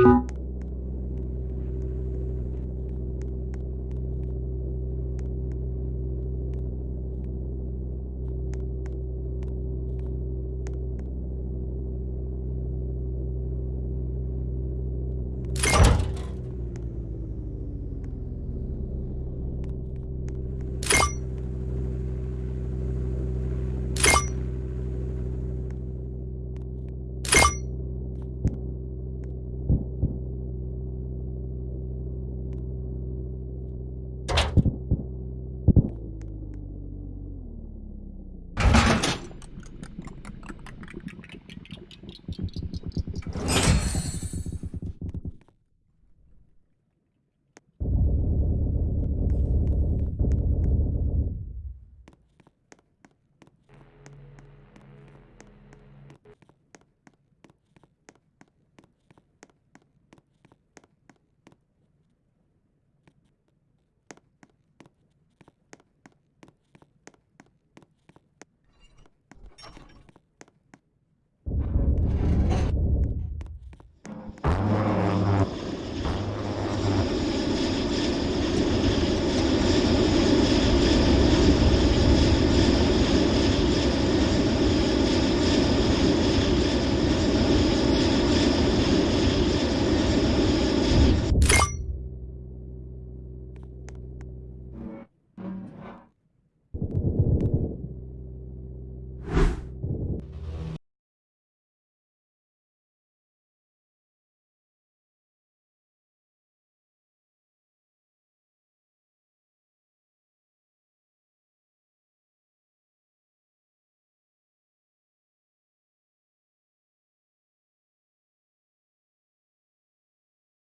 you